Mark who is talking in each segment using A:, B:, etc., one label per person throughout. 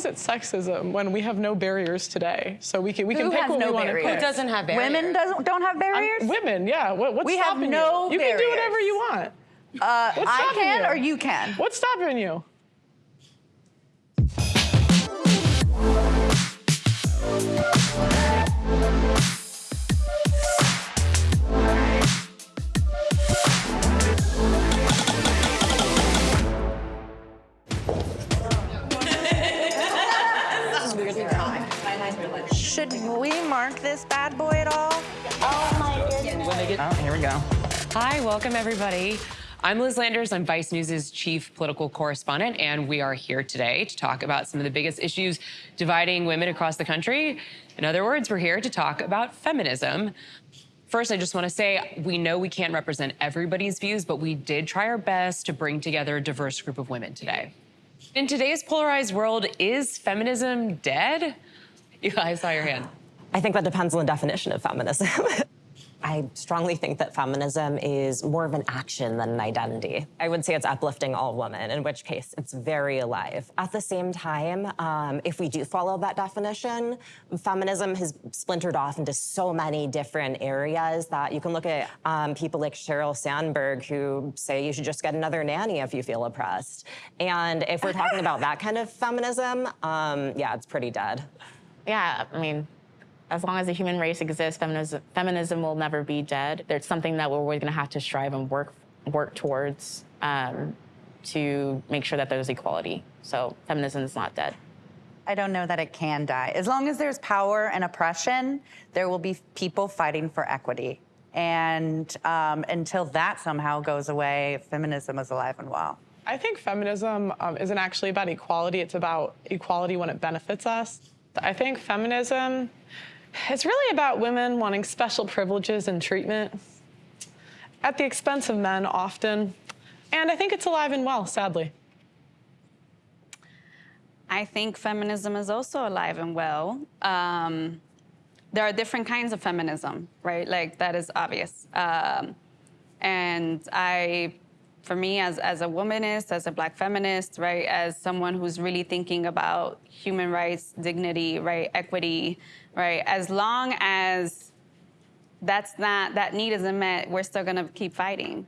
A: is it sexism when we have no barriers today? So we can we
B: Who
A: can pick what
B: no
A: we want to
B: barriers?
A: pick.
C: Who doesn't have barriers?
B: Women doesn't, don't have barriers?
A: Women, yeah. What, what's
B: We have
A: stopping
B: no
A: you? You can do whatever you want.
B: Uh,
A: What's
B: I can
A: you?
B: or you can?
A: What's stopping you?
D: Should we mark this bad boy at all?
E: Oh my goodness. Oh, here we go.
C: Hi, welcome everybody. I'm Liz Landers. I'm Vice News' chief political correspondent, and we are here today to talk about some of the biggest issues dividing women across the country. In other words, we're here to talk about feminism. First, I just want to say we know we can't represent everybody's views, but we did try our best to bring together a diverse group of women today. In today's polarized world, is feminism dead? You guys saw your hand.
F: I think that depends on the definition of feminism. I strongly think that feminism is more of an action than an identity. I would say it's uplifting all women, in which case it's very alive. At the same time, um, if we do follow that definition, feminism has splintered off into so many different areas that you can look at um, people like Sheryl Sandberg who say you should just get another nanny if you feel oppressed. And if we're talking about that kind of feminism, um, yeah, it's pretty dead.
G: Yeah, I mean, as long as the human race exists, feminism, feminism will never be dead. There's something that we're always going to have to strive and work work towards um, to make sure that there's equality. So feminism is not dead.
D: I don't know that it can die. As long as there's power and oppression, there will be people fighting for equity. And um, until that somehow goes away, feminism is alive and well.
A: I think feminism um, isn't actually about equality. It's about equality when it benefits us. I think feminism is really about women wanting special privileges and treatment at the expense of men often. And I think it's alive and well, sadly.
H: I think feminism is also alive and well. Um, there are different kinds of feminism, right? Like that is obvious. Um, and I, for me, as, as a womanist, as a black feminist, right, as someone who's really thinking about human rights, dignity, right, equity, right, as long as that's not, that need isn't met, we're still gonna keep fighting.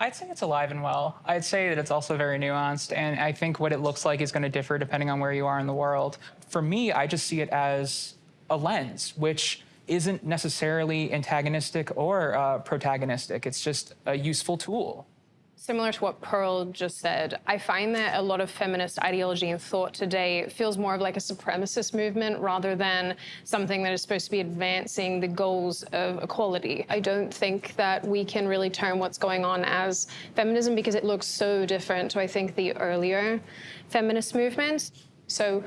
E: I'd say it's alive and well. I'd say that it's also very nuanced, and I think what it looks like is going to differ depending on where you are in the world. For me, I just see it as a lens, which isn't necessarily antagonistic or uh, protagonistic. It's just a useful tool.
I: Similar to what Pearl just said, I find that a lot of feminist ideology and thought today feels more of like a supremacist movement rather than something that is supposed to be advancing the goals of equality. I don't think that we can really term what's going on as feminism because it looks so different to, I think, the earlier feminist movements. So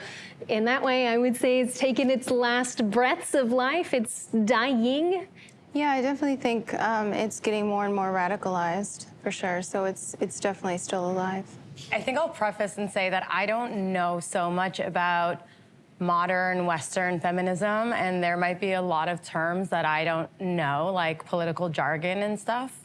I: in that way, I would say it's taken its last breaths of life. It's dying.
J: Yeah, I definitely think um, it's getting more and more radicalized, for sure. So it's it's definitely still alive.
C: I think I'll preface and say that I don't know so much about modern Western feminism, and there might be a lot of terms that I don't know, like political jargon and stuff.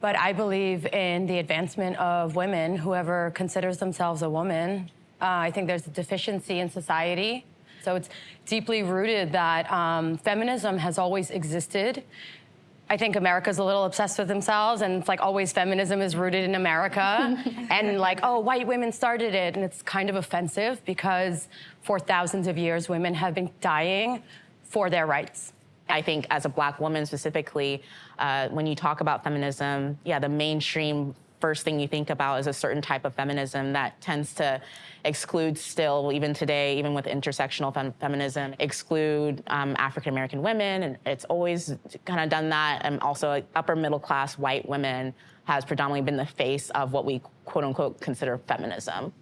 C: But I believe in the advancement of women, whoever considers themselves a woman. Uh, I think there's a deficiency in society. So it's deeply rooted that um, feminism has always existed. I think America's a little obsessed with themselves, and it's like always feminism is rooted in America. and like, oh, white women started it. And it's kind of offensive because for thousands of years, women have been dying for their rights.
G: I think as a black woman specifically, uh, when you talk about feminism, yeah, the mainstream first thing you think about is a certain type of feminism that tends to exclude still, even today, even with intersectional fem feminism, exclude um, African-American women. And it's always kind of done that. And also upper middle class white women has predominantly been the face of what we quote unquote consider feminism.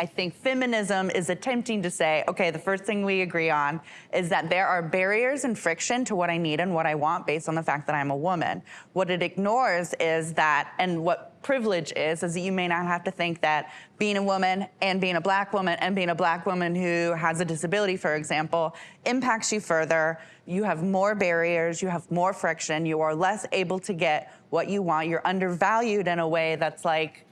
D: I think feminism is attempting to say, okay, the first thing we agree on is that there are barriers and friction to what I need and what I want based on the fact that I'm a woman. What it ignores is that, and what privilege is, is that you may not have to think that being a woman and being a black woman and being a black woman who has a disability, for example, impacts you further. You have more barriers, you have more friction, you are less able to get what you want. You're undervalued in a way that's like,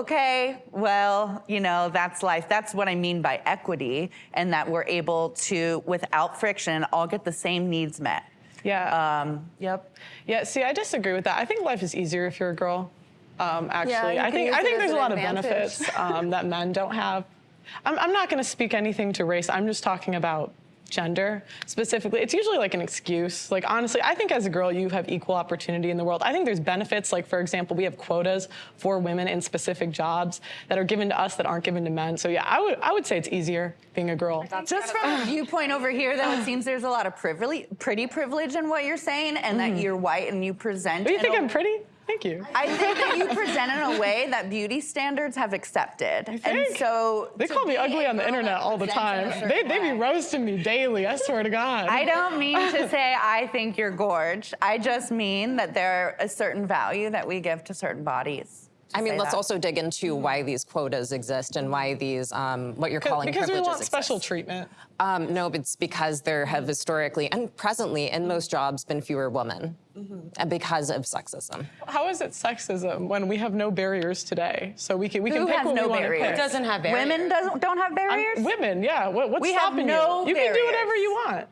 D: okay, well, you know, that's life. That's what I mean by equity, and that we're able to, without friction, all get the same needs met.
A: Yeah.
D: Um, yep.
A: Yeah, see, I disagree with that. I think life is easier if you're a girl. Um, actually,
B: you
A: I think I think there's a
B: an
A: lot of benefits um, that men don't have. I'm, I'm not going to speak anything to race. I'm just talking about gender specifically. It's usually like an excuse. Like honestly, I think as a girl you have equal opportunity in the world. I think there's benefits. Like for example, we have quotas for women in specific jobs that are given to us that aren't given to men. So yeah, I would I would say it's easier being a girl.
D: Just from a viewpoint over here, though, it seems there's a lot of privilege, pretty privilege in what you're saying, and that you're white and you present.
A: Do you
D: in
A: think I'm pretty? Thank you.
D: I think that you present in a way that beauty standards have accepted, and
A: think?
D: so
A: They call me ugly on the internet all the time. They, they be roasting me daily, I swear to God.
D: I don't mean to say I think you're gorge. I just mean that there are a certain value that we give to certain bodies.
F: I mean, let's
D: that.
F: also dig into why these quotas exist and why these, um, what you're calling
A: because we
F: privileges
A: want special
F: exist.
A: treatment.
F: Um, no, but it's because there have historically and presently in most jobs been fewer women and because of sexism.
A: How is it sexism when we have no barriers today? So we can we
D: Who
A: can pick
D: has
A: what
D: no
A: we want to
D: barriers?
A: pick.
C: It doesn't have barriers.
D: Women doesn't don't have
A: I'm-
D: barriers.
A: women, yeah. What, what's
D: We have
A: stopping
D: no
A: you? You can do whatever you want.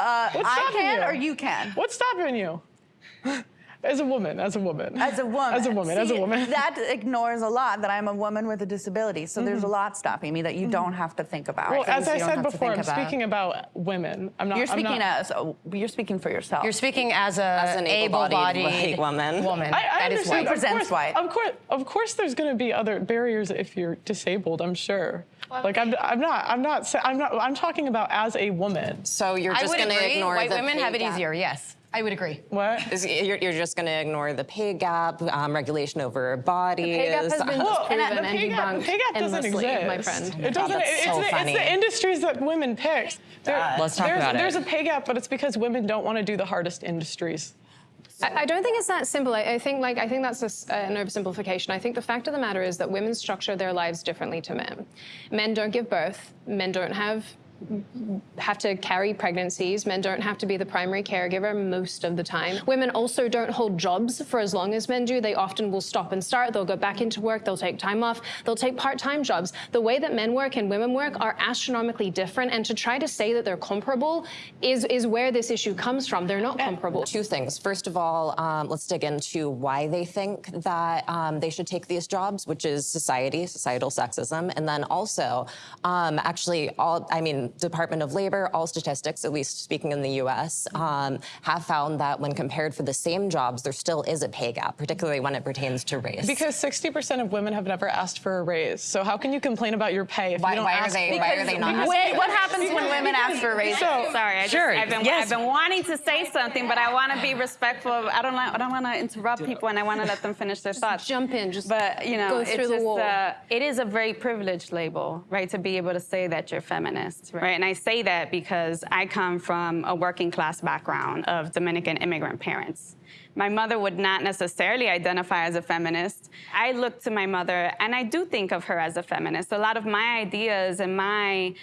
D: Uh,
A: What's
D: I can
A: you?
D: or you can.
A: What's stopping you? As a woman, as a woman.
D: As a woman.
A: As a woman, as a woman.
D: That ignores a lot that I'm a woman with a disability. So there's a lot stopping me that you don't have to think about.
A: Mm-hmm. well, as I said before, I'm
C: about.
A: speaking about women. I'm not.
D: you're
A: I'm
D: speaking
A: not,
D: as oh, you're speaking for yourself.
C: You're speaking as, a
F: As an able-bodied
C: able-bodied
F: woman.
C: woman.
A: I, I
C: that is
A: understand.
C: white.
A: Of course,
D: white.
A: Of course, of course, there's going to be other barriers if you're disabled. I'm sure. Like I'm, I'm not. I'm not. I'm not. I'm talking about as a woman.
F: So you're just going to ignore
C: White
F: the
C: women have it
F: gap.
C: easier. Yes, I would agree.
A: What?
F: Is- You're, you're just going to ignore the pay gap, um, regulation over bodies.
I: pay gap has been
A: Well,
I: proven
A: the
I: and
A: pay gap,
I: debunked
A: pay gap doesn't
I: endlessly,
A: exist.
I: my friend.
A: It doesn't.
F: that's
A: it's,
F: so
A: the,
F: funny.
A: it's the industries that women pick. There-
F: Let's talk
A: there's,
F: about it.
A: There's a pay gap, but it's because women don't want to do the hardest industries.
I: I, I don't think it's that simple. I, I think like I think that's a s an oversimplification. I think the fact of the matter is that women structure their lives differently to men. Men don't give birth. Men don't have have to carry pregnancies. Men don't have to be the primary caregiver most of the time. Women also don't hold jobs for as long as men do. They often will stop and start. They'll go back into work. They'll take time off. They'll take part-time jobs. The way that men work and women work are astronomically different. And to try to say that they're comparable is is where this issue comes from. They're not comparable.
F: Two things. First of all, um, let's dig into why they think that um, they should take these jobs, which is society, societal sexism, and then also, um, actually, all I mean, Department of Labor, all statistics, at least speaking in the U.S., um, have found that when compared for the same jobs, there still is a pay gap, particularly when it pertains to race.
A: Because 60% of women have never asked for a raise. So how can you complain about your pay if
F: Why-
A: you don't
F: why are
A: ask
F: they-
A: for
F: why are they not
A: asking?
D: Wait, what happens when women ask for a raise?
A: So-
B: Sorry, I just,
F: Sure,
B: I've been
F: yes.
B: I've been wanting to say something, but I want to be respectful. Of, I don't I don't want to interrupt people, and I want to let them finish their thoughts.
I: jump in, just
B: but you know,
I: go
B: it's
I: through the
B: just,
I: wall.
B: Uh, it is a very privileged label, right, to be able to say that you're feminist, right? And I say that because I come from a working class background of Dominican immigrant parents. My mother would not necessarily identify as a feminist. I look to my mother, and I do think of her as a feminist. A lot of my ideas and my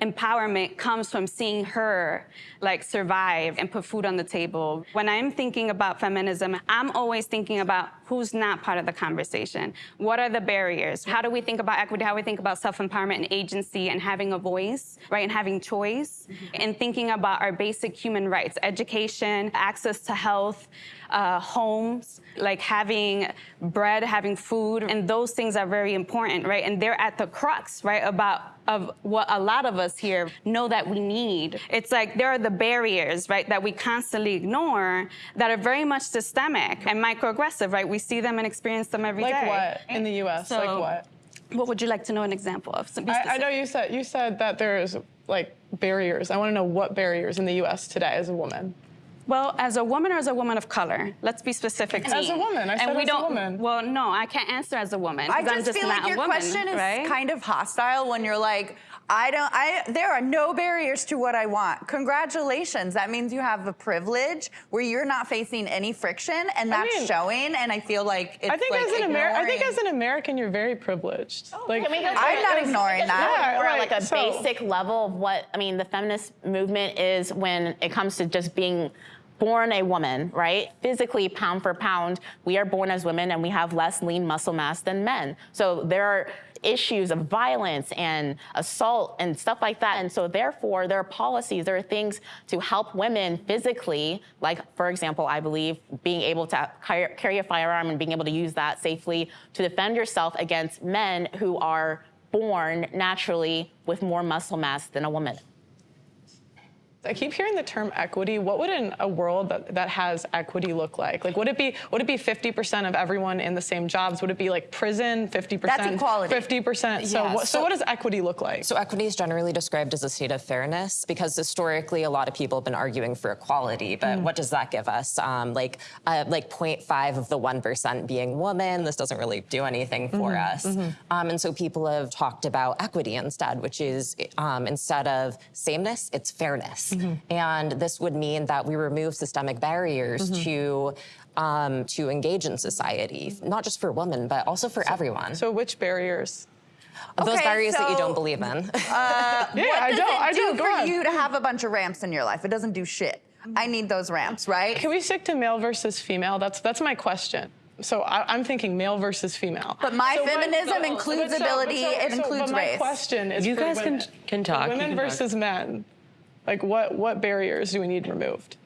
B: empowerment comes from seeing her like survive and put food on the table. When I'm thinking about feminism, I'm always thinking about who's not part of the conversation. What are the barriers? How do we think about equity? How do we think about self-empowerment and agency and having a voice, right? And having choice mm-hmm. and thinking about our basic human rights, education, access to health, uh, homes, like having bread, having food, and those things are very important, right? And they're at the crux, right, about of what a lot of us here know that we need. It's like there are the barriers, right, that we constantly ignore that are very much systemic and microaggressive, right? We see them and experience them every day.
A: Like what in the U.S.? like what?
B: What would you like to know an example of? Some-
A: I, I know you said you said that there's like barriers. I want to know what barriers in the U.S. today as a woman.
B: Well, as a woman or as a woman of color? Let's be specific.
A: As a woman. I
B: and
A: said
B: we
A: as
B: don't,
A: woman.
B: Well, no, I can't answer as a woman.
D: I
B: 'cause I'm
D: just
B: just
D: feel
B: not
D: like your
B: woman,
D: question is
B: right?
D: kind of hostile when you're like, I don't, I, there are no barriers to what I want. Congratulations. That means you have a privilege where you're not facing any friction and that's
A: mean-
D: showing. And I feel like it's
A: I think
D: like
A: as an Amer- I think as an American, you're very privileged. Oh,
G: like I mean,
D: I'm not
G: it?
D: ignoring that.
A: Yeah,
G: Or
A: right,
G: like a
A: so-
G: basic level of what I mean. The feminist movement is when it comes to just being born a woman, right? Physically, pound for pound, we are born as women and we have less lean muscle mass than men. So there are issues of violence and assault and stuff like that. And so therefore, there are policies, there are things to help women physically, like for example, I believe being able to carry a firearm and being able to use that safely to defend yourself against men who are born naturally with more muscle mass than a woman.
A: I keep hearing the term equity. What would in a world that, that has equity look like? Like, would it be would it be 50% of everyone in the same jobs? Would it be like prison, 50%?
D: That's equality.
A: 50%. So,
F: Yeah,
A: what, so,
F: so-
A: what does equity look like?
F: So equity is generally described as a state of fairness because historically a lot of people have been arguing for equality, but
A: Mm.
F: what does that give us? Um, like uh, like 0.5 of the 1% being woman, this doesn't really do anything for
A: Mm-hmm.
F: us. Um, and so people have talked about equity instead, which is um, instead of sameness, it's fairness.
A: Mm-hmm.
F: And this would mean that we remove systemic barriers
A: Mm-hmm.
F: to um, to engage in society, not just for women, but also for everyone.
A: so, which barriers?
F: Those
D: Okay,
F: barriers that you don't believe in.
A: Yeah,
D: what
A: I don't.
D: it
A: I
D: do
A: don't. Go
D: for you to have a bunch of ramps in your life? It doesn't do shit. I need those ramps, right?
A: Can we stick to male versus female? That's that's my question. So I, I'm thinking male versus female.
D: But my
A: So what-
D: feminism
A: but-
D: includes
A: so-
D: ability,
A: but so-
D: it includes
A: but my
D: race.
A: question is
K: You
A: for
K: guys can-
A: women.
K: can talk, you
A: Women
K: can talk.
A: versus men. Like what what barriers do we need removed?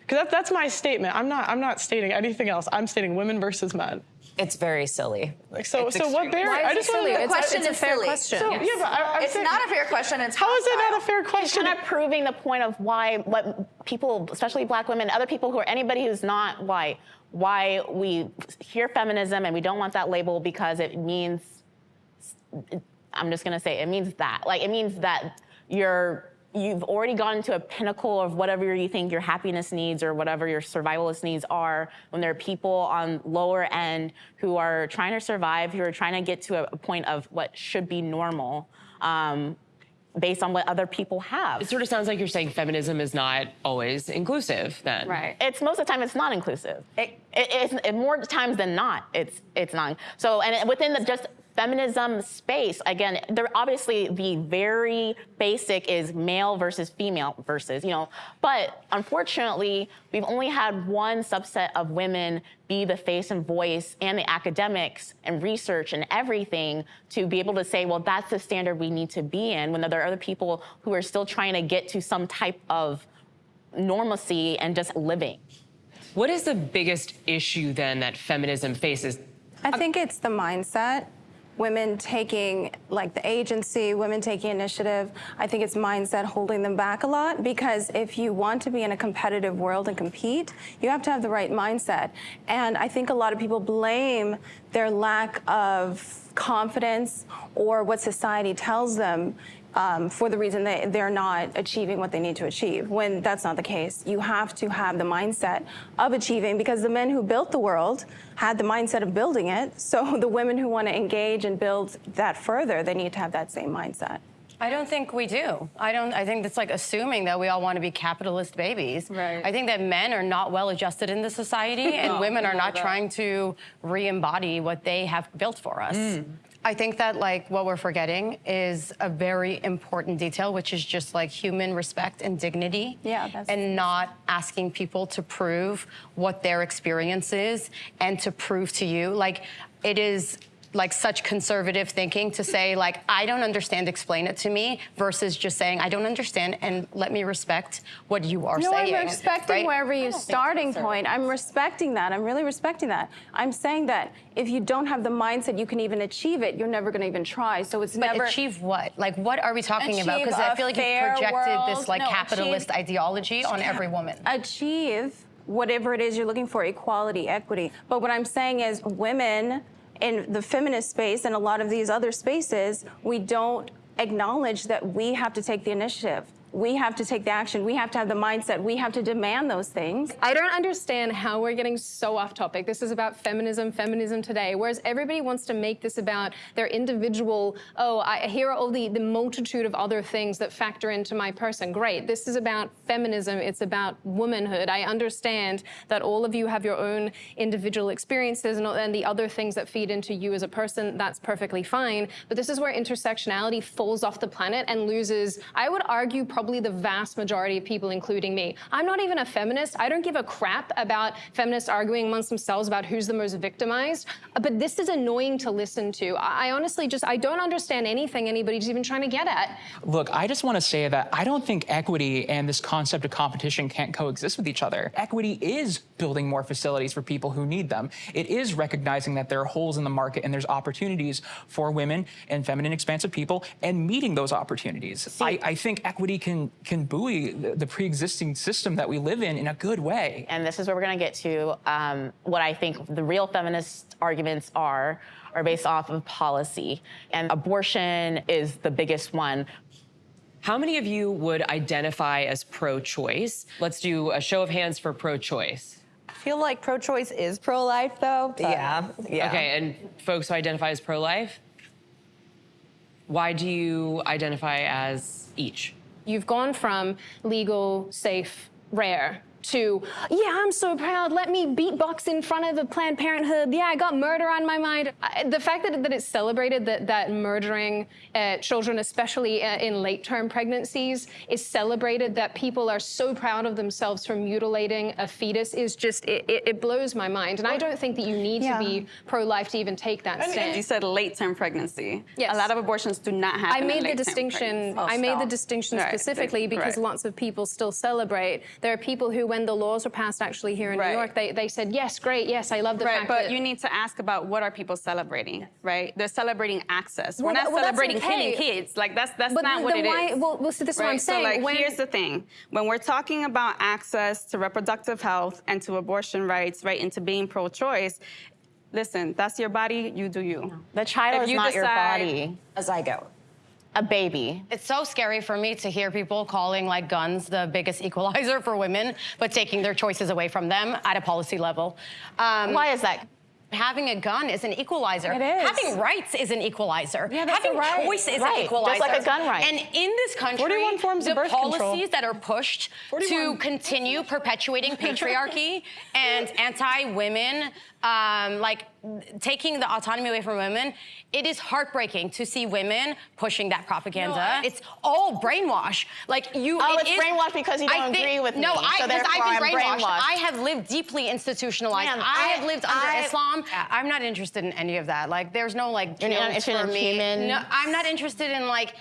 A: Because that, that's my statement. I'm not I'm not stating anything else. I'm stating women versus men.
F: It's very silly.
A: Like so
F: It's
A: so what
F: extreme.
A: barrier?
I: Why is
A: I just wanna
I: silly?
A: know-
I: It's,
D: question
I: it's a
D: is
I: fair
D: silly.
I: question.
A: So yeah, but I, I'm
D: It's
A: saying,
D: not a fair question. It's
A: How is it not a fair question?
G: kind of proving the point of why what people, especially black women, other people who are anybody who's not white, why we hear feminism and we don't want that label because it means I'm just gonna say it means that. Like it means that you're you've already gotten to a pinnacle of whatever you think your happiness needs or whatever your survivalist needs are when there are people on lower end who are trying to survive, who are trying to get to a, a point of what should be normal. Um, based on what other people have.
K: It sort of sounds like you're saying feminism is not always inclusive then.
H: Right.
G: it's most of the time it's not inclusive. It, it, it's it, more times than not, it's it's not. So and within the just feminism space, again, there obviously the very basic is male versus female versus you know, but unfortunately we've only had one subset of women be the face and voice and the academics and research and everything to be able to say, well, that's the standard we need to be in. When there are other people who are still trying to get to some type of normalcy and just living.
K: What is the biggest issue then that feminism faces?
J: I think it's the mindset. Women taking like the agency, women taking initiative. I think it's mindset holding them back a lot because if you want to be in a competitive world and compete, you have to have the right mindset. And I think a lot of people blame their lack of confidence or what society tells them um, for the reason that they're not achieving what they need to achieve, when that's not the case. You have to have the mindset of achieving because the men who built the world had the mindset of building it. So the women who want to engage and build that further, they need to have that same mindset.
C: I don't think we do. I don't. I think that's like assuming that we all want to be capitalist babies.
H: Right.
C: I think that men are not well adjusted in the society, and
H: No,
C: women are not
H: that-
C: trying to re-embody what they have built for us. I think that like what we're forgetting is a very important detail, which is just like human respect and dignity.
J: Yeah, that's-
C: and not asking people to prove what their experience is and to prove to you like it is like such conservative thinking to say like I don't understand, explain it to me, versus just saying I don't understand and let me respect what you are
J: No,
C: saying.
J: I'm respecting
C: right?
J: wherever your starting point. I'm respecting that. I'm really respecting that. I'm saying that if you don't have the mindset you can even achieve it, you're never going to even try. So it's
C: But
J: never
C: achieve what? Like what are we talking about? Because I feel like you
J: fair
C: projected this like
J: No,
C: capitalist
J: achieve-
C: ideology on every woman.
J: achieve whatever it is you're looking for equality, equity. But what I'm saying is, women in the feminist space and a lot of these other spaces, we don't acknowledge that we have to take the initiative. We have to take the action. We have to have the mindset. We have to demand those things.
I: I don't understand how we're getting so off topic. This is about feminism, feminism today, whereas everybody wants to make this about their individual, oh, I, here are all the, the multitude of other things that factor into my person. Great. This is about feminism. It's about womanhood. I understand that all of you have your own individual experiences and, and the other things that feed into you as a person. That's perfectly fine. But this is where intersectionality falls off the planet and loses, I would argue, probably probably the vast majority of people, including me. I'm not even a feminist. I don't give a crap about feminists arguing amongst themselves about who's the most victimized. Uh, But this is annoying to listen to. I I honestly just, I don't understand anything anybody's even trying to get at.
E: Look, I just want to say that I don't think equity and this concept of competition can't coexist with each other. Equity is building more facilities for people who need them. It is recognizing that there are holes in the market and there's opportunities for women and feminine expansive people and meeting those opportunities. I, I think equity can can buoy the, the pre-existing system that we live in in a good way.
G: and this is where we're going to get to um, what I think the real feminist arguments are are based off of policy, and abortion is the biggest one.
K: How many of you would identify as pro-choice? Let's do a show of hands for pro-choice.
D: I feel like pro-choice is pro-life, though. but-
F: Yeah, yeah.
K: Okay, and folks who identify as pro-life, why do you identify as each?
I: You've gone from legal, safe, rare to, yeah, I'm so proud. Let me beatbox in front of the Planned Parenthood. Yeah, I got murder on my mind. I, the fact that, that it's celebrated that, that murdering uh, children, especially uh, in late term pregnancies, is celebrated, that people are so proud of themselves for mutilating a fetus is just, it, it, it blows my mind. And I don't think that you need
J: Yeah.
I: to be pro life to even take that stand.
B: You said late-term pregnancy.
I: Yes.
B: A lot of abortions do not happen
I: I
B: in
I: made the distinction.
B: pregnancy.
I: I made the distinction
B: Right,
I: specifically because
B: right.
I: lots of people still celebrate. There are people who, when the laws were passed, actually here in
B: Right.
I: New York, they, they said, "Yes, great, yes, I love the
B: Right,
I: fact
B: but
I: that."
B: you need to ask about what are people celebrating, right? They're celebrating access.
I: Well,
B: We're not
I: that- well, that's
B: celebrating
I: okay.
B: killing kids. Like that's that's
I: But
B: not
I: then-
B: what
I: then
B: it
I: why-
B: is.
I: well- well, see, this is what I'm
B: Right? So, like,
I: When-
B: here's the thing: when we're talking about access to reproductive health and to abortion rights, right, and to being pro-choice, listen, that's your body. You do you.
G: The child
B: If
G: is
B: you
G: not your
B: decide-
G: body.
F: A zygote.
G: A baby.
C: It's so scary for me to hear people calling like guns the biggest equalizer for women, but taking their choices away from them at a policy level. Um,
G: Why is that?
C: Having a gun is an equalizer.
G: It is.
C: Having rights is an equalizer.
G: Yeah, that's
C: Having
G: a right.
C: choice is
G: Right,
C: an
G: just
C: equalizer.
G: like a gun right.
C: And in this country,
A: 41 forms
C: the
A: of birth
C: policies
A: control.
C: that are pushed
A: 41.
C: to continue perpetuating patriarchy and anti-women, um, like taking the autonomy away from women, it is heartbreaking to see women pushing that propaganda.
G: No, I-
C: it's all brainwash. Like you.
G: Oh,
C: it
G: it's
C: is-
G: brainwash because you
C: I
G: don't
C: think-
G: agree with
C: no,
G: me,
C: I,
G: so therefore
C: I've been
G: I'm
C: brainwashed.
G: brainwashed.
C: I have lived deeply institutionalized.
G: Ma'am,
C: I,
G: I-
C: have lived under
G: I-
C: Islam. I'm not interested in any of that. Like, there's no like
G: You're not interested
C: for
G: in
C: me.
G: human-
C: No, I'm not interested in like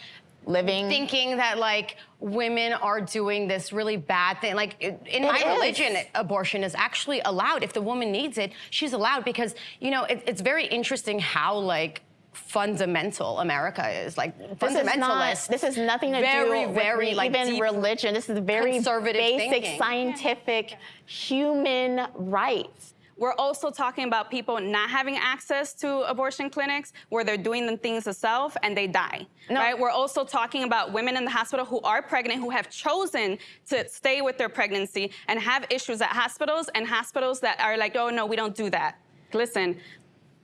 G: Living.
C: thinking that like women are doing this really bad thing. Like in
G: It
C: my
G: is.
C: religion, abortion is actually allowed. If the woman needs it, she's allowed because you know it, it's very interesting how like fundamental America is. Like
G: This is not.
C: fundamentalist.
G: This is nothing to
C: very,
G: do with
C: very
G: me,
C: like
G: even religion. This is very
C: conservative
G: basic
C: thinking.
G: scientific human rights.
B: We're also talking about people not having access to abortion clinics where they're doing the things themselves and they die.
G: No.
B: Right? We're also talking about women in the hospital who are pregnant who have chosen to stay with their pregnancy and have issues at hospitals and hospitals that are like, oh no, we don't do that. Listen,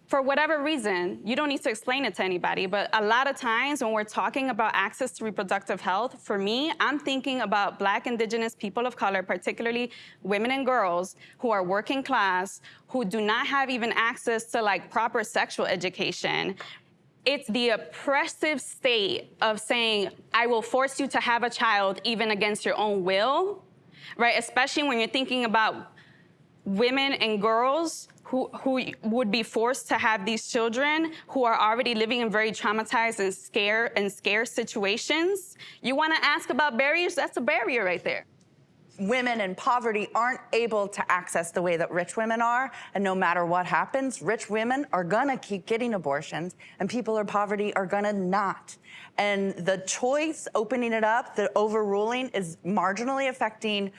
B: for whatever reason, you don't need to explain it to anybody, but a lot of times when we're talking about access to reproductive health, for me, I'm thinking about Black, Indigenous, people of color, particularly women and girls who are working class, who do not have even access to like proper sexual education. It's the oppressive state of saying, I will force you to have a child even against your own will, right? Especially when you're thinking about women and girls who, who would be forced to have these children who are already living in very traumatized and scare and scarce situations. You want to ask about barriers? That's a barrier right there.
D: women in poverty aren't able to access the way that rich women are. And no matter what happens, rich women are gonna keep getting abortions and people in poverty are gonna not. And the choice, opening it up, the overruling is marginally affecting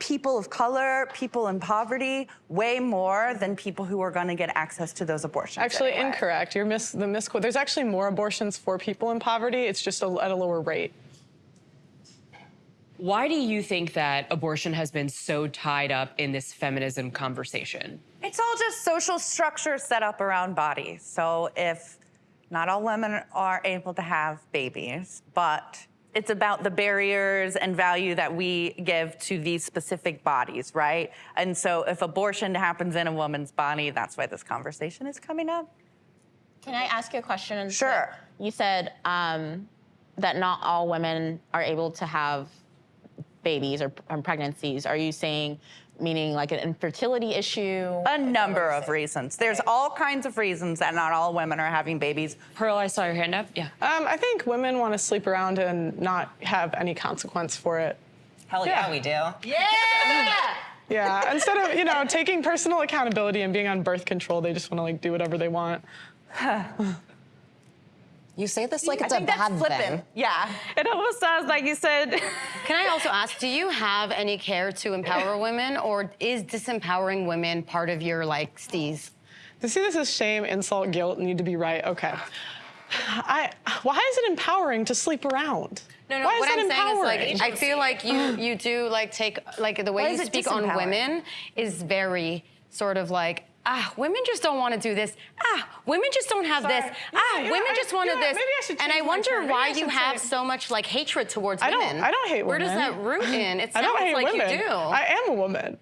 D: people of color, people in poverty, way more than people who are gonna get access to those abortions.
A: Actually,
D: anyway.
A: incorrect. You're mis- the misquote. There's actually more abortions for people in poverty. It's just a, at a lower rate.
K: Why do you think that abortion has been so tied up in this feminism conversation?
D: It's all just social structure set up around bodies. So if not all women are able to have babies, but it's about the barriers and value that we give to these specific bodies, right? And so if abortion happens in a woman's body, that's why this conversation is coming up.
G: Can I ask you a question?
D: Sure.
G: You said um, that not all women are able to have babies or um, pregnancies? Are you saying meaning like an infertility issue?
D: A number of reasons. There's all kinds of reasons that not all women are having babies.
K: Pearl, I saw your hand up. Yeah.
A: Um, I think women want to sleep around and not have any consequence for it.
F: Hell yeah, we do.
A: Yeah! yeah, instead of, you know, taking personal accountability and being on birth control, they just want to like do whatever they want.
F: You say this like
D: I
F: it's a
D: think that's
F: bad
D: flippant.
F: thing.
D: Yeah.
B: It almost sounds like you said.
C: Can I also ask, do you have any care to empower women, or is disempowering women part of your like steez?
A: To see this as shame, insult, guilt, need to be right. Okay. I, why is it empowering to sleep around?
C: No, no.
A: Why is
C: what I'm
A: empowering?
C: saying is like I feel like you you do like take like the way
D: Why
C: you speak on women is very sort of like. Ah, women just don't want to do this. Ah, women just don't have this.
A: Sorry.
C: Ah,
A: Yeah, yeah,
C: women
A: I-
C: just wanted
A: yeah,
C: this.
A: I
C: and I wonder why you have so much like hatred towards
A: I don't- I don't hate women.
C: Where does that root in? It
A: I
C: sounds
A: don't hate
C: like
A: women.
C: you do.
A: I am a woman.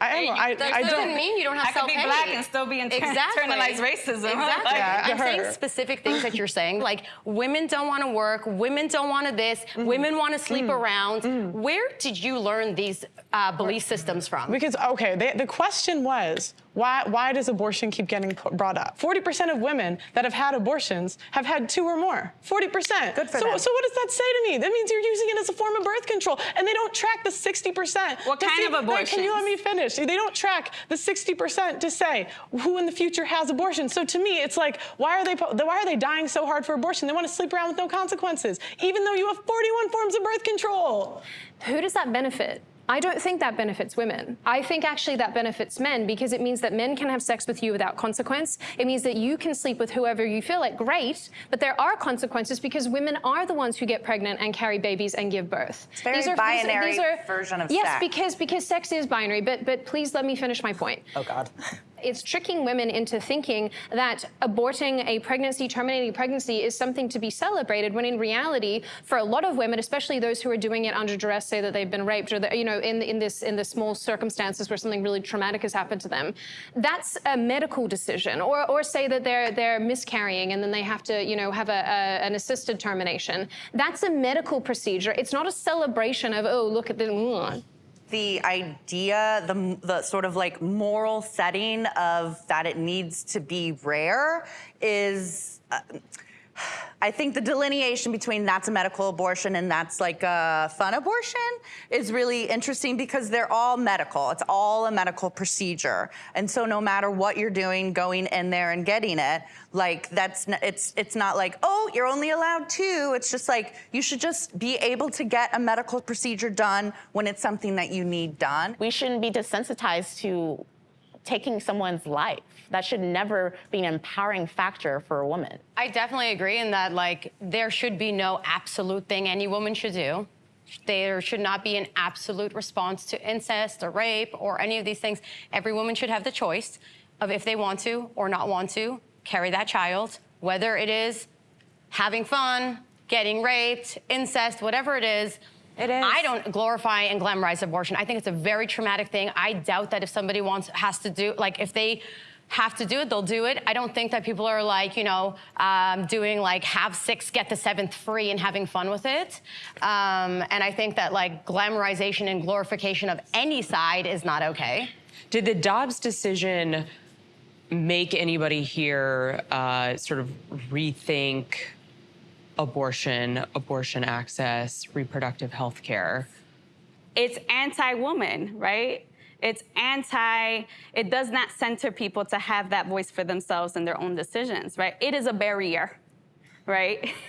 A: I am. I,
C: that
A: I
C: doesn't
A: don't.
C: mean you don't have
B: I could be
C: self-hate.
B: black and still be inter-
C: exactly.
B: internalized racism.
C: Exactly.
A: Yeah,
C: I'm saying specific things that you're saying, like women don't want to work, women don't want to this,
A: Mm-hmm.
C: women want to sleep
A: Mm.
C: around. Where did you learn these uh, belief systems from?
A: Because okay, they, the question was why why does abortion keep getting pu- brought up? Forty percent of women that have had abortions have had two or more. Forty percent.
D: Good for
A: so,
D: them.
A: So what does that say to me? That means you're using it as a form of birth control, and they don't track the sixty percent.
B: What kind of abortion?
A: Can you let me finish? They don't track the sixty percent to say who in the future has abortion. So to me, it's like why are they why are they dying so hard for abortion? They want to sleep around with no consequences, even though you have forty-one forms of birth control.
I: Who does that benefit? I don't think that benefits women. I think actually that benefits men because it means that men can have sex with you without consequence. It means that you can sleep with whoever you feel like. Great, but there are consequences because women are the ones who get pregnant and carry babies and give birth.
D: It's a very binary version of
I: yes,
D: sex.
I: because because sex is binary. But but please let me finish my point.
F: Oh God.
I: It's tricking women into thinking that aborting a pregnancy, terminating a pregnancy, is something to be celebrated. When in reality, for a lot of women, especially those who are doing it under duress, say that they've been raped, or that, you know, in in this in the small circumstances where something really traumatic has happened to them, that's a medical decision. Or or say that they're they're miscarrying and then they have to, you know, have a, a an assisted termination. That's a medical procedure. It's not a celebration of oh look at the.
D: The idea, the, the sort of like moral setting of that it needs to be rare is. Uh, I think the delineation between that's a medical abortion and that's like a fun abortion is really interesting because they're all medical. It's all a medical procedure. And so no matter what you're doing, going in there and getting it, like that's it's it's not like, "Oh, you're only allowed two." It's just like you should just be able to get a medical procedure done when it's something that you need done.
G: we shouldn't be desensitized to taking someone's life. That should never be an empowering factor for a woman.
C: I definitely agree in that, like, there should be no absolute thing any woman should do. There should not be an absolute response to incest or rape or any of these things. Every woman should have the choice of if they want to or not want to carry that child, whether it is having fun, getting raped, incest, whatever it is.
D: It is.
C: I don't glorify and glamorize abortion. I think it's a very traumatic thing. I doubt that if somebody wants has to do like if they have to do it, they'll do it. I don't think that people are like, you know, um, doing like have six, get the seventh free and having fun with it. Um, and I think that like glamorization and glorification of any side is not okay.
K: Did the Dobbs decision make anybody here uh, sort of rethink abortion, abortion access, reproductive health care?
B: it's anti-woman, right? It's anti, it does not center people to have that voice for themselves and their own decisions, right? It is a barrier, right?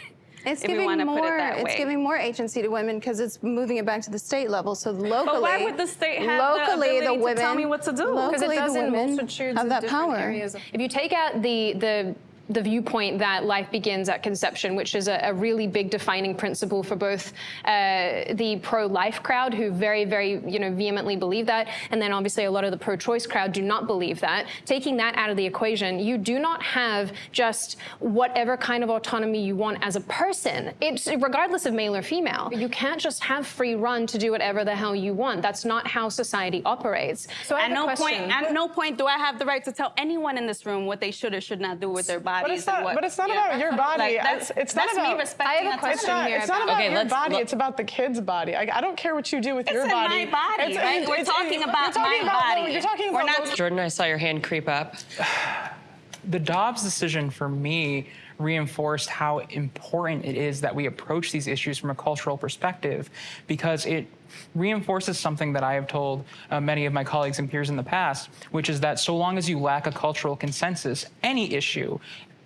J: It's
B: If
J: giving
B: wanna it
J: more. It's giving more agency to women because it's moving it back to the state level. So locally,
B: But why would the state have the
J: locally
B: ability to
J: women
B: tell me what to do?
I: because it
J: Locally, the
I: doesn't
J: women
I: multitudes
J: have
I: of
J: that power.
I: areas. If you take out the the the viewpoint that life begins at conception, which is a, a really big defining principle for both uh, the pro-life crowd, who very, very, you know, vehemently believe that, and then obviously a lot of the pro-choice crowd do not believe that. Taking that out of the equation, you do not have just whatever kind of autonomy you want as a person. It's regardless of male or female. You can't just have free run to do whatever the hell you want. That's not how society operates. So I
B: At no point, at no point do I have the right to tell anyone in this room what they should or should not do with their body.
H: Bodies.
A: But it's not.
H: and what,
A: but it's not
H: yeah.
A: about your body.
H: Like, that's,
A: it's, it's
H: that's
A: not
H: me
A: about.
H: respecting
I: I have a
H: that
A: It's
I: question
A: not,
I: here
A: it's not
I: about-
A: about
K: Okay,
A: your body.
K: let-
A: it's about the kid's body. I, I don't care what you do with your
H: in
A: body.
H: my body, right? We're talking about
A: you're talking
H: my body.
A: You're talking
H: We're
A: about
H: not
K: Jordan, I saw your hand creep up.
E: the Dobbs decision for me reinforced how important it is that we approach these issues from a cultural perspective because it reinforces something that I have told uh, many of my colleagues and peers in the past, which is that so long as you lack a cultural consensus, any issue,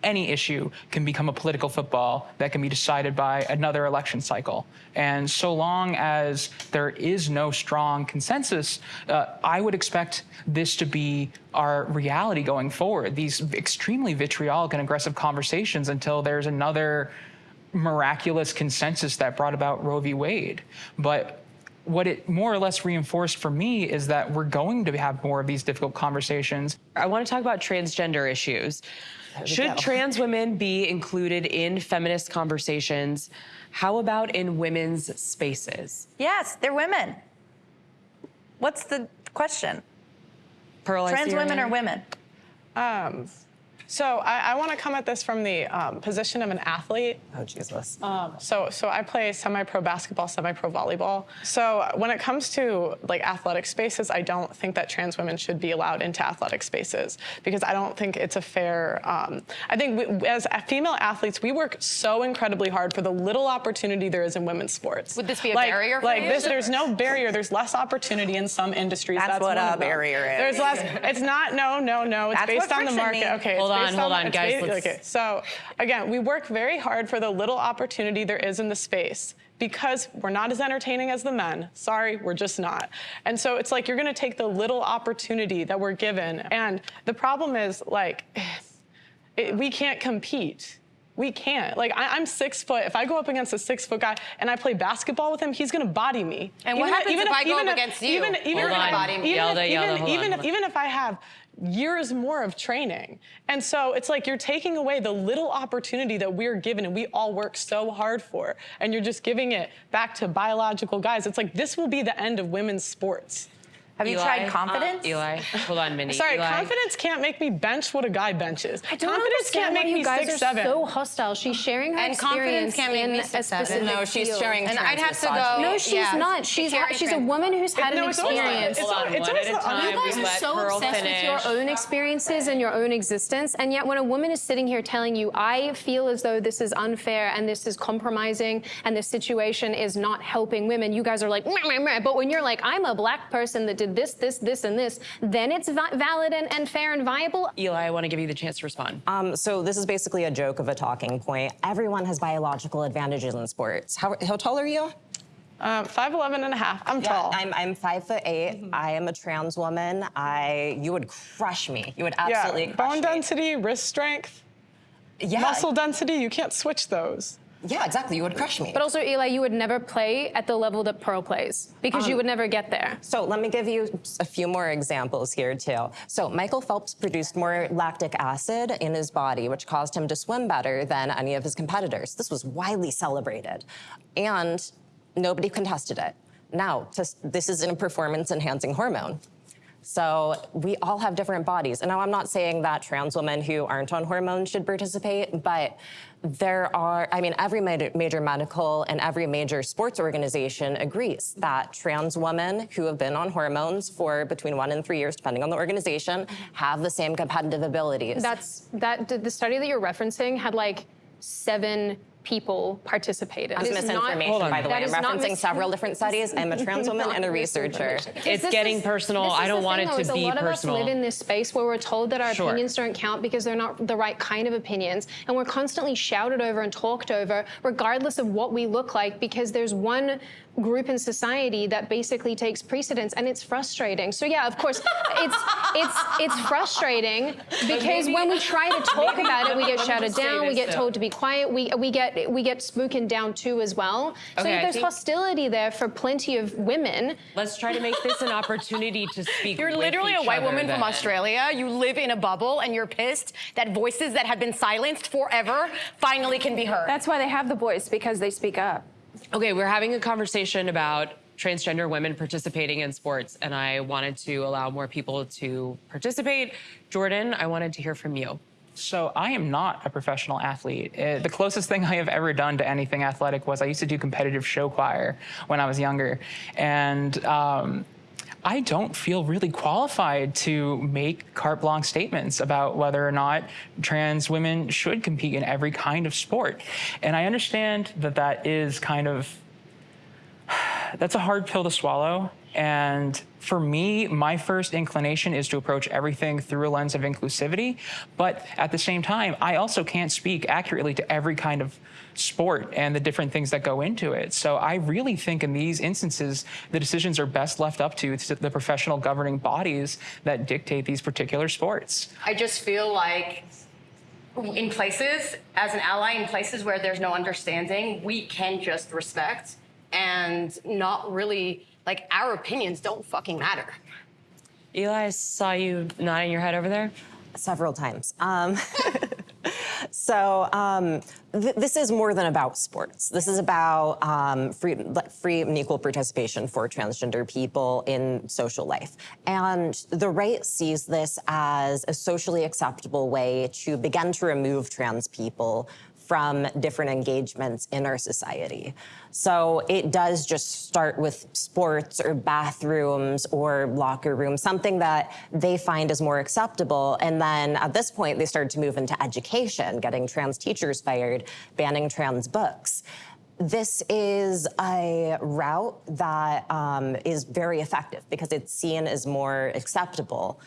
E: any issue can become a political football that can be decided by another election cycle. And so long as there is no strong consensus, uh, I would expect this to be our reality going forward. These extremely vitriolic and aggressive conversations until there's another miraculous consensus that brought about Roe v. Wade. But what it more or less reinforced for me is that we're going to have more of these difficult conversations.
K: I want to talk about transgender issues. Should trans women be included in feminist conversations? How about in women's spaces?
D: Yes, they're women. What's the question?
K: Pearl, I see
D: Trans women are women.
A: Um, so I, I want to come at this from the um, position of an athlete.
F: Oh, Jesus.
A: Um, so, so I play semi-pro basketball, semi-pro volleyball. So when it comes to like athletic spaces, I don't think that trans women should be allowed into athletic spaces because I don't think it's a fair. Um, I think we, as female athletes, we work so incredibly hard for the little opportunity there is in women's sports.
C: Would this be a
A: like,
C: barrier for
A: Like
C: you?
A: this, there's no barrier. There's less opportunity in some industries.
D: That's what a barrier is.
A: There's less. It's not. No, no, no. It's
D: That's
A: based on the
D: friction
A: market.
D: means.
A: Okay.
K: Hold
A: it's
K: on,
A: based
K: hold on,
A: it's
K: guys,
A: ba-
K: let's-
A: Okay. So again, we work very hard for the little opportunity there is in the space because we're not as entertaining as the men. Sorry, we're just not. And so it's like you're going to take the little opportunity that we're given. And the problem is like it, we can't compete. We can't. Like I, I'm six foot. If I go up against a six foot guy and I play basketball with him, he's gonna body me.
C: And what happens if I go up against you?
A: Even, even
C: You're
A: if
C: gonna body me.
A: even
K: Yelda,
A: if-
K: Yelda,
A: even-
K: hold on,
A: even if- even if I have years more of training. And so it's like you're taking away the little opportunity that we're given and we all work so hard for. And you're just giving it back to biological guys. It's like this will be the end of women's sports.
D: Have you tried confidence?
K: Eli, hold on, Mindy.
A: Sorry,
K: Eli.
A: confidence can't make me bench what a guy benches.
I: I don't
A: confidence can't
I: understand
A: make
I: why you
A: me
I: guys
A: six seven.
I: so hostile. She's sharing her
C: And confidence can't make
I: in
C: me
I: a
C: six seven. No, she's
I: field.
C: sharing
I: And
C: trans
I: I'd have to go. No, she's
C: Yeah.
I: not. She's ha- she's a woman who's had
A: no,
I: an
A: it's always the-
I: experience.
A: it's
K: Hold on,
A: al- it's
K: one
A: always
K: at a
A: the
K: time.
I: You guys are so
K: Pearl
I: obsessed with your own experiences and your own existence, and yet when a woman is sitting here telling you, "I feel as though this is unfair and this is compromising and this situation is not helping women," you guys are like, meh, meh, meh. but when you're like, "I'm a black person that did this, this, this, and this," then it's va- valid and, and fair and viable.
K: Eli, I want to give you the chance to respond.
F: Um, so this is basically a joke of a talking point. Everyone has biological advantages in sports. How, how tall are you?
A: Um, 5'11 and a half. I'm tall.
F: I'm, I'm five foot 8 I am a trans woman. I you would crush me. You would absolutely
A: yeah,
F: crush
A: bone
F: me.
A: density, wrist strength,
F: Yeah.
A: muscle density, you can't switch those.
F: Yeah, exactly. You would crush me.
I: But also, Eli, you would never play at the level that Pearl plays because you um, would never get there.
F: So let me give you a few more examples here too. So Michael Phelps produced more lactic acid in his body, which caused him to swim better than any of his competitors. This was widely celebrated, and nobody contested it. Now, this is a performance-enhancing hormone. So we all have different bodies. And now I'm not saying that trans women who aren't on hormones should participate, but there are, I mean, every major, medical and every major sports organization agrees that trans women who have been on hormones for between one and three years, depending on the organization, have the same competitive abilities.
I: That's that the study that you're referencing had like seven people participated.
F: That's
I: It is not-
F: misinformation, by the way. I'm referencing several different studies. I'm a trans woman and a researcher.
K: It's getting
I: is-
K: personal. I don't want
I: thing,
K: it
I: though,
K: to
I: is
K: be
I: A lot
K: personal.
I: of us live in this space where we're told that our
K: Sure.
I: opinions don't count because they're not the right kind of opinions, and we're constantly shouted over and talked over, regardless of what we look like, because there's one group in society that basically takes precedence, and it's frustrating. So yeah, of course, it's it's it's frustrating because when we try to talk about it, we get shouted down, we
K: this,
I: get
K: though.
I: told to be quiet, we we get we get spoken down too as well. So
K: Okay, I
I: there's hostility there for plenty of women.
K: Let's try to make this an opportunity to speak.
C: You're
K: with
C: literally a white
K: other
C: woman from. Australia. You live in a bubble and you're pissed that voices that have been silenced forever finally can be heard.
H: That's why they have the voice because they speak up.
K: Okay, we're having a conversation about transgender women participating in sports, and I wanted to allow more people to participate. Jordan, I wanted to hear from you.
E: So I am not a professional athlete. Uh, the closest thing I have ever done to anything athletic was I used to do competitive show choir when I was younger, and um, I don't feel really qualified to make carte blanche statements about whether or not trans women should compete in every kind of sport. And I understand that that is kind of that's a hard pill to swallow. And for me, my first inclination is to approach everything through a lens of inclusivity. But at the same time, I also can't speak accurately to every kind of sport and the different things that go into it. So I really think in these instances, the decisions are best left up to the professional governing bodies that dictate these particular sports.
L: I just feel like in places, as an ally, in places where there's no understanding, we can just respect and not really like our opinions don't fucking matter.
K: Eli, I saw you nodding your head over there.
F: several times. Um, so um, th- this is more than about sports. This is about um, free, free and equal participation for transgender people in social life. And the right sees this as a socially acceptable way to begin to remove trans people from different engagements in our society. So it does just start with sports or bathrooms or locker rooms, something that they find is more acceptable. And then at this point, they started to move into education, getting trans teachers fired, banning trans books this is a route that um, is very effective because it's seen as more acceptable.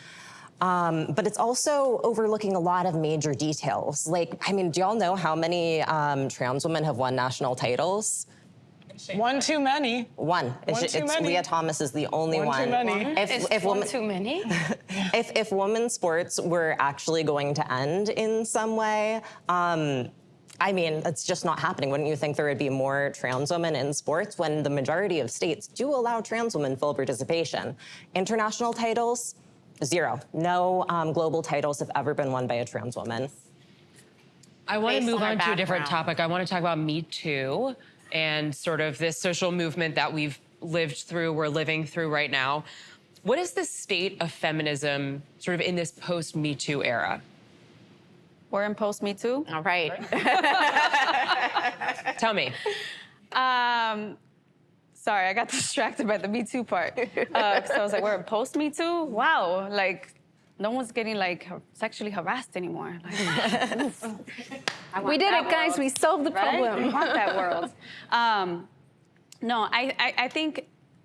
F: Um, but it's also overlooking a lot of major details. Like, I mean, do y'all know how many um, trans women have won national titles?
A: One too many.
F: One. It's,
A: One too
F: it's
A: many.
F: Lia Thomas is the only
A: One
F: one.
A: too many.
F: If,
L: Is
F: if
L: one
F: women,
L: too many?
F: if, if women's sports were actually going to end in some way, um, I mean, it's just not happening. Wouldn't you think there would be more trans women in sports when the majority of states do allow trans women full participation? International titles, zero. No um, global titles have ever been won by a trans woman.
K: I want to move
L: on
K: on to a different topic. I want to talk about Me Too and sort of this social movement that we've lived through, we're living through right now. What is the state of feminism sort of in this post Me Too era?
B: We're in post Me Too.
G: All right.
K: Tell me.
B: Um, sorry, I got distracted by the Me Too part. Uh, so I was like, we're post Me Too? Wow, like no one's getting like sexually harassed anymore. Like, oof. I want
I: We did
B: that
I: it, guys.
B: world,
I: We solved the
B: right?
I: problem.
B: We want that world. Um, no, I, I, I think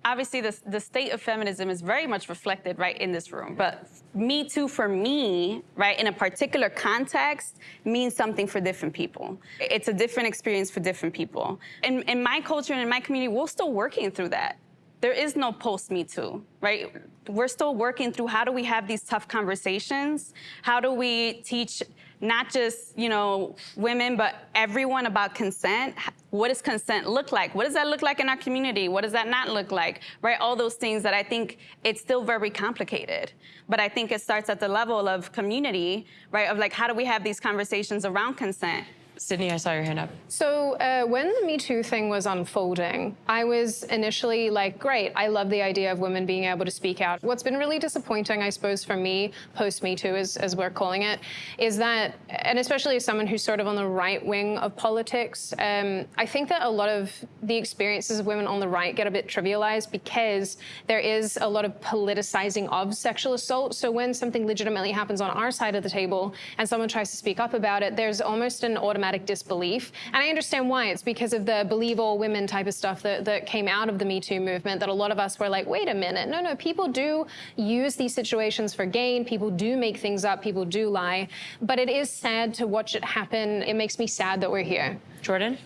B: obviously the, state of feminism is very much reflected right in this room. But Me Too for me, right, in a particular context, means something for different people. It's a different experience for different people. In, in my culture and in my community, we're still working through that. There is no post Me Too, right? We're still working through how do we have these tough conversations? How do we teach not just, you know, women, but everyone about consent? What does consent look like? What does that look like in our community? What does that not look like? Right? All those things that I think it's still very complicated. But I think it starts at the level of community, right? Of like, how do we have these conversations around consent?
K: Sydney, I saw your hand up.
I: So uh, when the Me Too thing was unfolding, I was initially like, great, I love the idea of women being able to speak out. What's been really disappointing, I suppose, for me, post Me Too, as, as we're calling it, is that, and especially as someone who's sort of on the right wing of politics, um, I think that a lot of the experiences of women on the right get a bit trivialized because there is a lot of politicizing of sexual assault. So when something legitimately happens on our side of the table and someone tries to speak up about it, there's almost an automatic disbelief. And I understand why. It's because of the believe all women type of stuff that, that came out of the Me Too movement that a lot of us were like, wait a minute, no, no, people do use these situations for gain. People do make things up. People do lie. But it is sad to watch it happen. It makes me sad that we're here.
K: Jordan?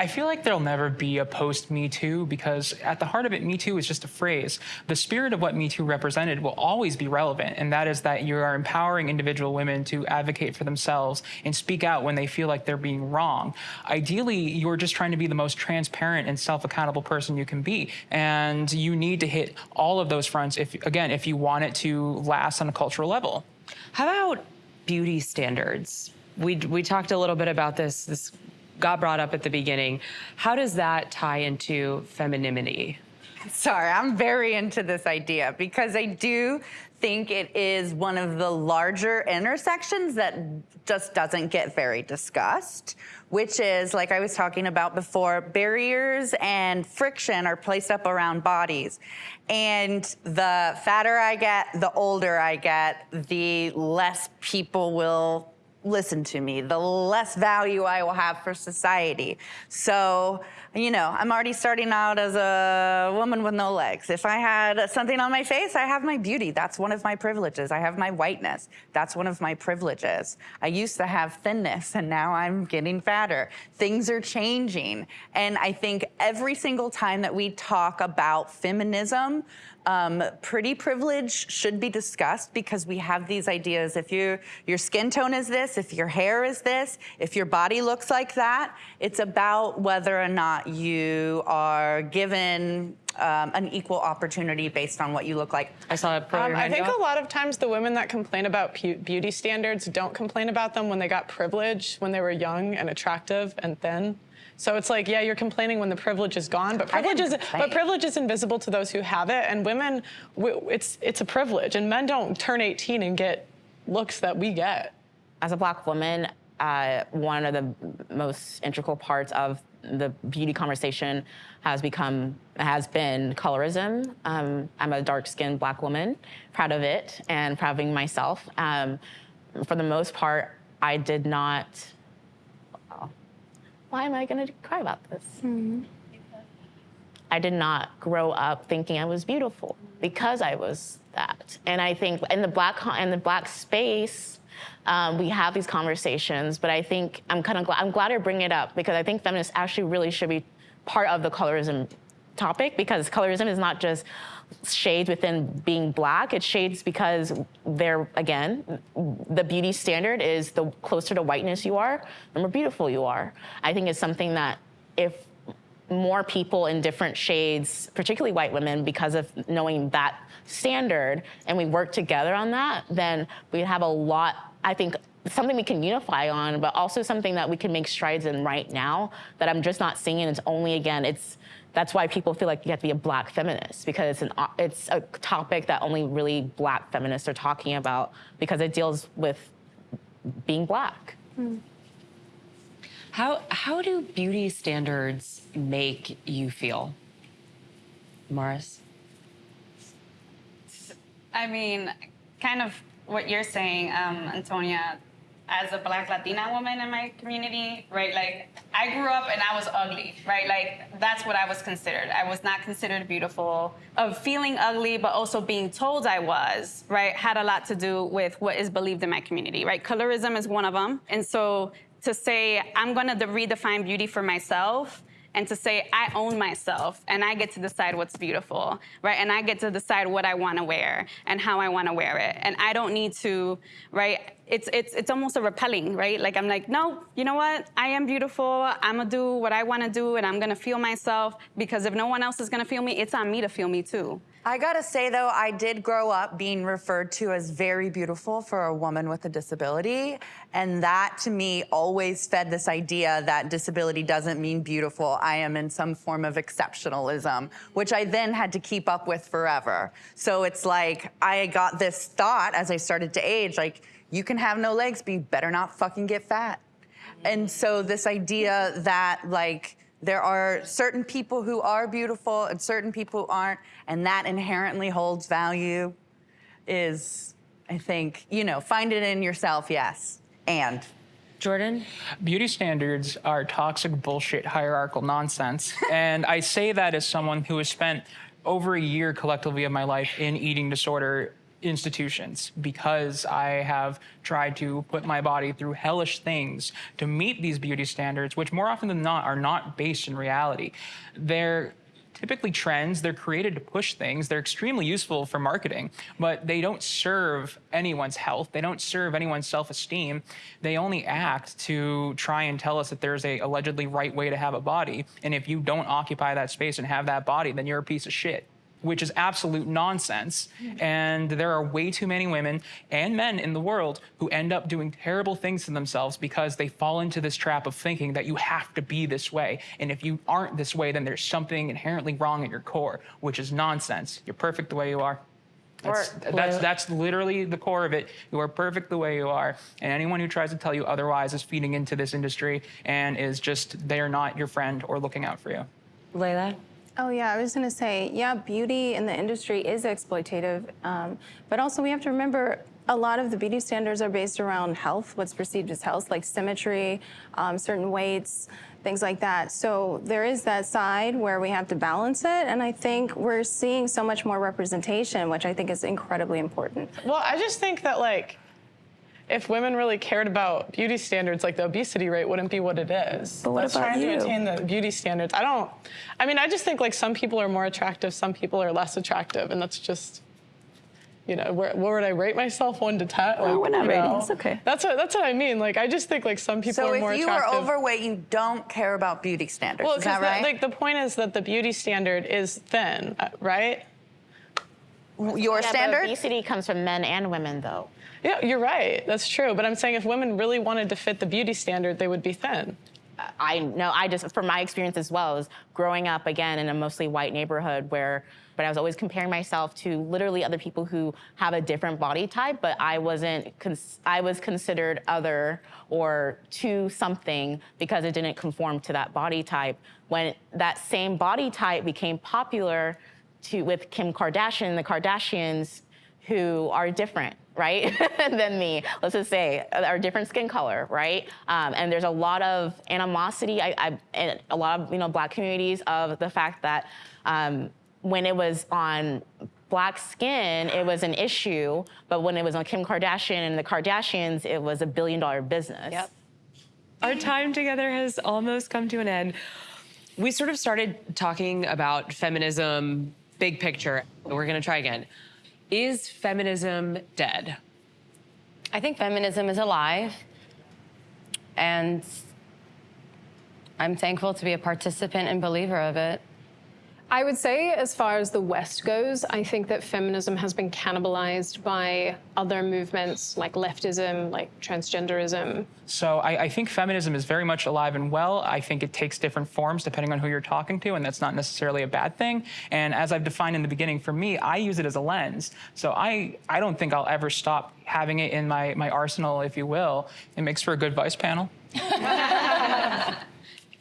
E: I feel like there'll never be a post Me Too because at the heart of it, Me Too is just a phrase. The spirit of what Me Too represented will always be relevant, and that is that you are empowering individual women to advocate for themselves and speak out when they feel like they're being wrong. Ideally, you're just trying to be the most transparent and self accountable person you can be. And you need to hit all of those fronts, if again, if you want it to last on a cultural level.
K: How about beauty standards? We, we talked a little bit about this. This got brought up at the beginning. How does that tie into femininity?
D: Sorry, I'm very into this idea because I do think it is one of the larger intersections that just doesn't get very discussed, which is, like I was talking about before, barriers and friction are placed up around bodies. And the fatter I get, the older I get, the less people will listen to me, the less value I will have for society. So, you know, I'm already starting out as a woman with no legs. If I had something on my face, I have my beauty. That's one of my privileges. I have my whiteness. That's one of my privileges. I used to have thinness and now I'm getting fatter. Things are changing. And I think every single time that we talk about feminism, um, pretty privilege should be discussed because we have these ideas. If you, your skin tone is this, if your hair is this, if your body looks like that, it's about whether or not you are given um, an equal opportunity based on what you look like.
K: I saw a pro
A: Um, I think
K: go
A: a lot of times the women that complain about beauty standards don't complain about them when they got privilege, when they were young and attractive and thin. So it's like, yeah, you're complaining when the privilege is gone, but privilege is
D: complain.
A: but privilege is invisible to those who have it. And women, it's it's a privilege, and men don't turn 18 and get looks that we get.
G: As a black woman, uh, one of the most integral parts of the beauty conversation has become has been colorism. Um, I'm a dark-skinned black woman, proud of it and proud of myself. Um, for the most part, I did not. Why am I going to cry about this? I did not grow up thinking I was beautiful because I was that. And I think in the black in the black space, um, we have these conversations. But I think I'm kind of glad I'm glad to bring it up because I think feminists actually really should be part of the colorism topic because colorism is not just shades within being black. It shades because they're again the beauty standard is the closer to whiteness you are, the more beautiful you are. I think it's something that if more people in different shades, particularly white women, because of knowing that standard, and we work together on that, then we have a lot, I think, something we can unify on, but also something that we can make strides in right now that I'm just not seeing. It's only, again, it's, that's why people feel like you have to be a black feminist because it's an it's a topic that only really black feminists are talking about because it deals with being black.
K: How how do beauty standards make you feel, Morris?
B: I mean, kind of what you're saying, um, Antonia, as a black Latina woman in my community, right? Like, I grew up and I was ugly, right? Like, that's what I was considered. I was not considered beautiful. Of feeling ugly, but also being told I was, right, had a lot to do with what is believed in my community, right? Colorism is one of them. And so to say, I'm gonna de- redefine beauty for myself, and to say I own myself and I get to decide what's beautiful, right? And I get to decide what I want to wear and how I want to wear it. And I don't need to, right? It's it's it's almost a repelling, right? Like I'm like, no, you know what? I am beautiful. I'm gonna do what I want to do, and I'm gonna feel myself because if no one else is gonna feel me, it's on me to feel me too.
D: I gotta say though, I did grow up being referred to as very beautiful for a woman with a disability. And that to me always fed this idea that disability doesn't mean beautiful. I am in some form of exceptionalism, which I then had to keep up with forever. So it's like I got this thought as I started to age, like, you can have no legs, but you better not fucking get fat. And so this idea that like there are certain people who are beautiful and certain people who aren't, and that inherently holds value is, I think, you know, find it in yourself, yes. And
K: Jordan?
E: Beauty standards are toxic bullshit hierarchical nonsense. and I say that as someone who has spent over a year collectively of my life in eating disorder institutions because I have tried to put my body through hellish things to meet these beauty standards, which more often than not are not based in reality. They're typically trends, they're created to push things, they're extremely useful for marketing, but they don't serve anyone's health, they don't serve anyone's self-esteem. They only act to try and tell us that there's a allegedly right way to have a body, and if you don't occupy that space and have that body, then you're a piece of shit. Which is absolute nonsense. And there are way too many women and men in the world who end up doing terrible things to themselves because they fall into this trap of thinking that you have to be this way. And if you aren't this way, then there's something inherently wrong at your core, which is nonsense. You're perfect the way you are. That's, that's, that's literally the core of it. You are perfect the way you are. And anyone who tries to tell you otherwise is feeding into this industry and is just, they are not your friend or looking out for you.
F: Layla?
J: Oh yeah, I was gonna say, yeah, beauty in the industry is exploitative, um, but also we have to remember a lot of the beauty standards are based around health, what's perceived as health, like symmetry, um, certain weights, things like that. So there is that side where we have to balance it, and I think we're seeing so much more representation, which I think is incredibly important.
A: Well, I just think that like if women really cared about beauty standards, like the obesity rate wouldn't be what it is.
J: But what
A: Let's
J: about
A: try
J: you?
A: to attain the beauty standards. I don't. I mean, I just think like some people are more attractive, some people are less attractive, and that's just. You know, where, where would I rate myself, one to ten? Like,
J: we're not
A: you
J: rating,
A: know,
J: it's okay.
A: That's what that's what I mean. Like, I just think like some people
D: So
A: are more attractive.
D: So if you are overweight, you don't care about beauty standards.
A: well,
D: is that
A: 'cause the-
D: right?
A: like the point is that the beauty standard is thin, uh, right?
D: Your
G: Yeah, but
D: standard?
G: obesity comes from men and women, though.
A: Yeah, you're right. That's true. But I'm saying if women really wanted to fit the beauty standard, they would be thin.
G: I know, I just, from my experience as well, is growing up again in a mostly white neighborhood where, but I was always comparing myself to literally other people who have a different body type, but I wasn't, I was considered other or to something because it didn't conform to that body type. When that same body type became popular to, with Kim Kardashian, the Kardashians, who are different, right, than me. Let's just say are different skin color, right? Um, and there's a lot of animosity. I, I in a lot of you know black communities of the fact that um, when it was on black skin, it was an issue, but when it was on Kim Kardashian and the Kardashians, it was a billion dollar business.
H: Yep.
K: Our time together has almost come to an end. We sort of started talking about feminism, big picture. We're gonna try again. Is feminism dead?
C: I think feminism is alive, and I'm thankful to be a participant and believer of it.
I: I would say, as far as the West goes, I think that feminism has been cannibalized by other movements like leftism, like transgenderism.
E: So I, I think feminism is very much alive and well. I think it takes different forms depending on who you're talking to, and that's not necessarily a bad thing. And as I've defined in the beginning, for me, I use it as a lens. So I, I don't think I'll ever stop having it in my, my arsenal, if you will. It makes for a good vice panel.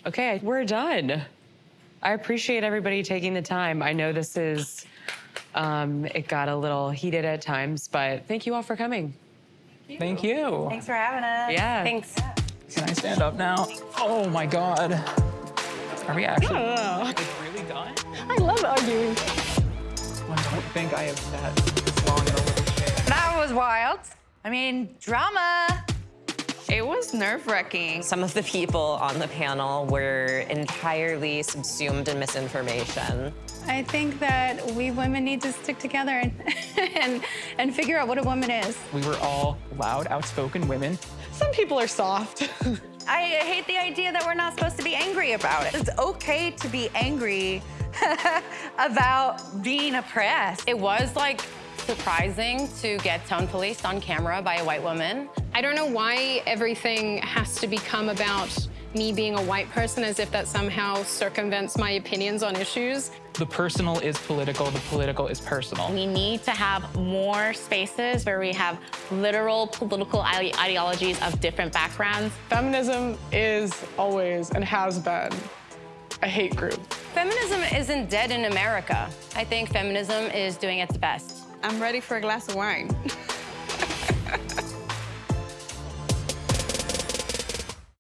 K: Okay, we're done. I appreciate everybody taking the time. I know this is, um, it got a little heated at times, but thank you all for coming.
E: Thank you.
D: Thanks for having us.
K: Yeah.
C: Thanks.
E: Can I stand up now? Oh my God. Are we actually like, really done?
A: I love arguing.
E: I don't think I have sat this long in a little chair.
D: That was wild. I mean, drama.
H: It was nerve wracking.
F: Some of the people on the panel were entirely subsumed in misinformation.
M: I think that we women need to stick together and, and, and figure out what a woman is.
E: We were all loud, outspoken women.
A: Some people are soft.
D: I hate the idea that we're not supposed to be angry about it. It's okay to be angry about being oppressed.
C: It was like surprising to get tone policed on camera by a white woman.
I: I don't know why everything has to become about me being a white person as if that somehow circumvents my opinions on issues.
E: The personal is political, the political is personal.
G: We need to have more spaces where we have literal political ideologies of different backgrounds.
A: Feminism is always and has been a hate group.
C: Feminism isn't dead in America. I think feminism is doing its best.
H: I'm ready for a glass of wine.